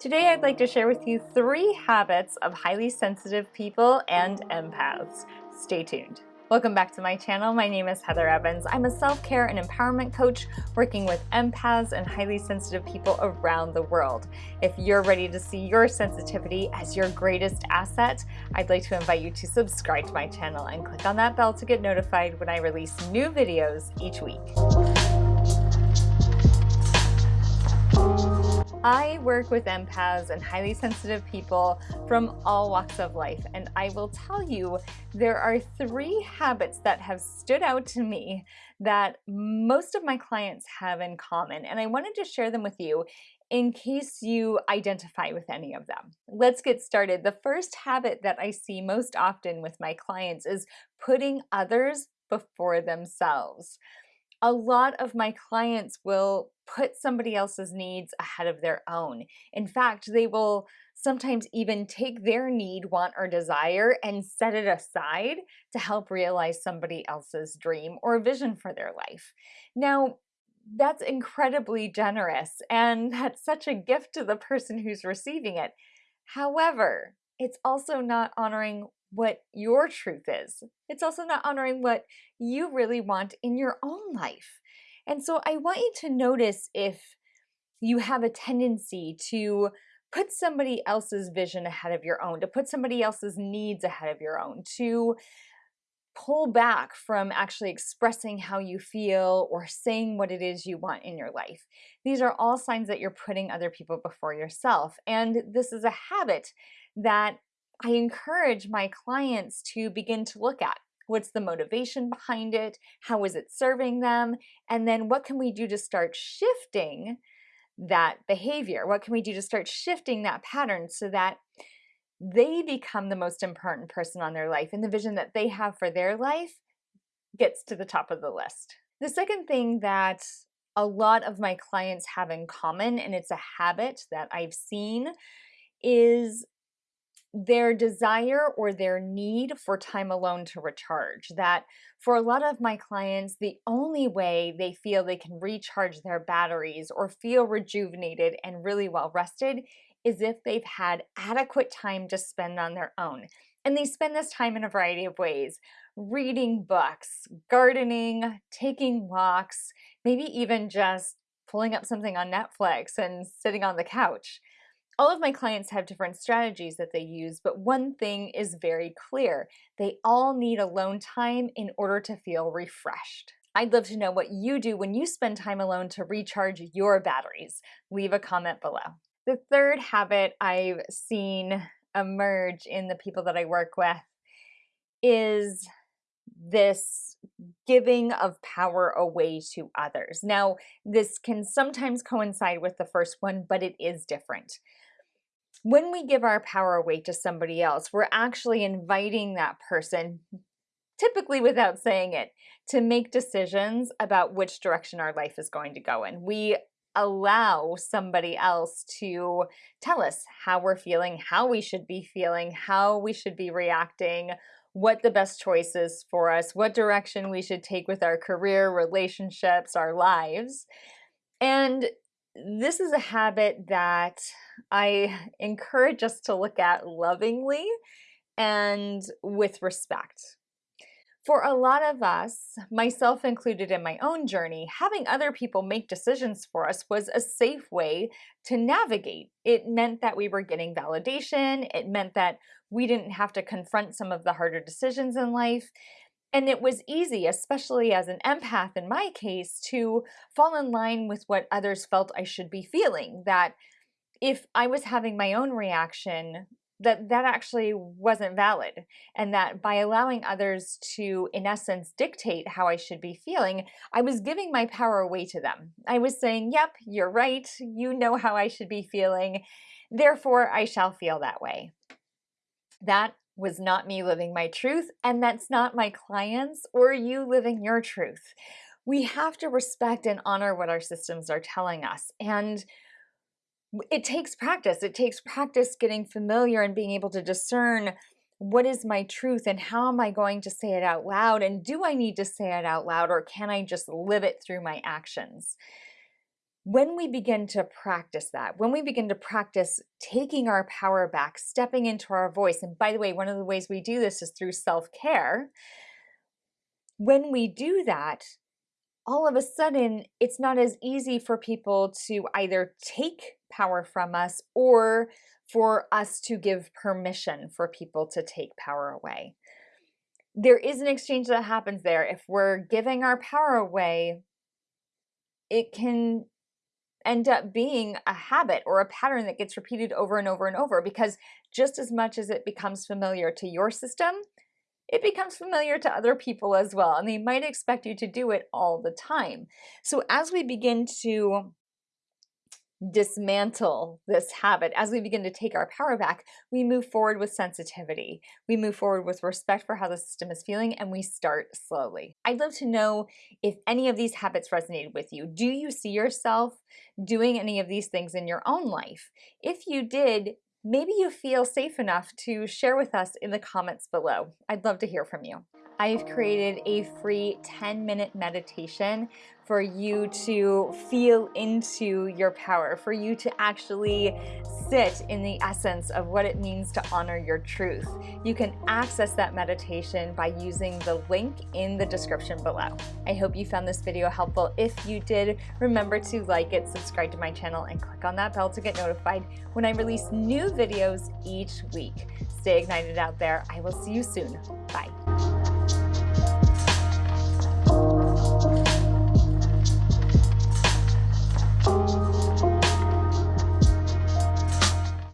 Today I'd like to share with you three habits of highly sensitive people and empaths. Stay tuned. Welcome back to my channel. My name is Heather Evans. I'm a self-care and empowerment coach working with empaths and highly sensitive people around the world. If you're ready to see your sensitivity as your greatest asset, I'd like to invite you to subscribe to my channel and click on that bell to get notified when I release new videos each week. I work with empaths and highly sensitive people from all walks of life, and I will tell you there are three habits that have stood out to me that most of my clients have in common, and I wanted to share them with you in case you identify with any of them. Let's get started. The first habit that I see most often with my clients is putting others before themselves a lot of my clients will put somebody else's needs ahead of their own. In fact, they will sometimes even take their need, want, or desire and set it aside to help realize somebody else's dream or vision for their life. Now, that's incredibly generous and that's such a gift to the person who's receiving it. However, it's also not honoring what your truth is. It's also not honoring what you really want in your own life. And so I want you to notice if you have a tendency to put somebody else's vision ahead of your own, to put somebody else's needs ahead of your own, to pull back from actually expressing how you feel or saying what it is you want in your life. These are all signs that you're putting other people before yourself. And this is a habit that I encourage my clients to begin to look at. What's the motivation behind it? How is it serving them? And then what can we do to start shifting that behavior? What can we do to start shifting that pattern so that they become the most important person on their life and the vision that they have for their life gets to the top of the list. The second thing that a lot of my clients have in common, and it's a habit that I've seen, is their desire or their need for time alone to recharge. That for a lot of my clients, the only way they feel they can recharge their batteries or feel rejuvenated and really well rested is if they've had adequate time to spend on their own. And they spend this time in a variety of ways reading books, gardening, taking walks, maybe even just pulling up something on Netflix and sitting on the couch. All of my clients have different strategies that they use, but one thing is very clear. They all need alone time in order to feel refreshed. I'd love to know what you do when you spend time alone to recharge your batteries. Leave a comment below. The third habit I've seen emerge in the people that I work with is this giving of power away to others. Now, this can sometimes coincide with the first one, but it is different when we give our power away to somebody else, we're actually inviting that person, typically without saying it, to make decisions about which direction our life is going to go in. We allow somebody else to tell us how we're feeling, how we should be feeling, how we should be reacting, what the best choice is for us, what direction we should take with our career, relationships, our lives. And this is a habit that I encourage us to look at lovingly and with respect. For a lot of us, myself included in my own journey, having other people make decisions for us was a safe way to navigate. It meant that we were getting validation. It meant that we didn't have to confront some of the harder decisions in life. And it was easy, especially as an empath in my case, to fall in line with what others felt I should be feeling. That if I was having my own reaction, that that actually wasn't valid. And that by allowing others to, in essence, dictate how I should be feeling, I was giving my power away to them. I was saying, yep, you're right. You know how I should be feeling. Therefore, I shall feel that way. That was not me living my truth, and that's not my clients or you living your truth. We have to respect and honor what our systems are telling us. And it takes practice. It takes practice getting familiar and being able to discern what is my truth and how am I going to say it out loud? And do I need to say it out loud or can I just live it through my actions? When we begin to practice that, when we begin to practice taking our power back, stepping into our voice, and by the way, one of the ways we do this is through self care. When we do that, all of a sudden, it's not as easy for people to either take power from us or for us to give permission for people to take power away. There is an exchange that happens there. If we're giving our power away, it can end up being a habit or a pattern that gets repeated over and over and over because just as much as it becomes familiar to your system, it becomes familiar to other people as well, and they might expect you to do it all the time. So as we begin to dismantle this habit, as we begin to take our power back, we move forward with sensitivity. We move forward with respect for how the system is feeling and we start slowly. I'd love to know if any of these habits resonated with you. Do you see yourself doing any of these things in your own life? If you did, maybe you feel safe enough to share with us in the comments below. I'd love to hear from you. I've created a free 10 minute meditation for you to feel into your power, for you to actually sit in the essence of what it means to honor your truth. You can access that meditation by using the link in the description below. I hope you found this video helpful. If you did, remember to like it, subscribe to my channel, and click on that bell to get notified when I release new videos each week. Stay ignited out there. I will see you soon. Bye.